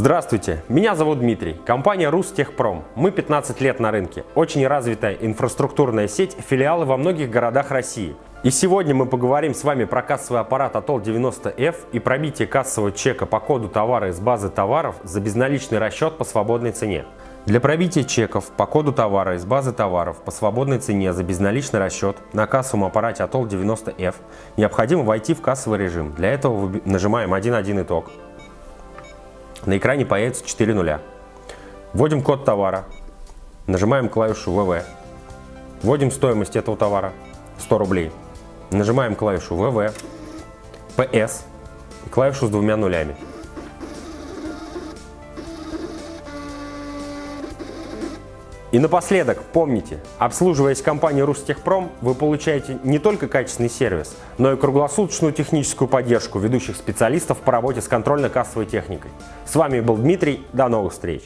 Здравствуйте, меня зовут Дмитрий, компания Рустехпром. Мы 15 лет на рынке, очень развитая инфраструктурная сеть, филиалы во многих городах России. И сегодня мы поговорим с вами про кассовый аппарат Atol 90F и пробитие кассового чека по коду товара из базы товаров за безналичный расчет по свободной цене. Для пробития чеков по коду товара из базы товаров по свободной цене за безналичный расчет на кассовом аппарате Atol 90F необходимо войти в кассовый режим. Для этого нажимаем 1.1 итог на экране появится 4 нуля. Вводим код товара, нажимаем клавишу ВВ, вводим стоимость этого товара 100 рублей, нажимаем клавишу ВВ, ПС и клавишу с двумя нулями. И напоследок, помните, обслуживаясь компанией Рустехпром, вы получаете не только качественный сервис, но и круглосуточную техническую поддержку ведущих специалистов по работе с контрольно-кассовой техникой. С вами был Дмитрий, до новых встреч!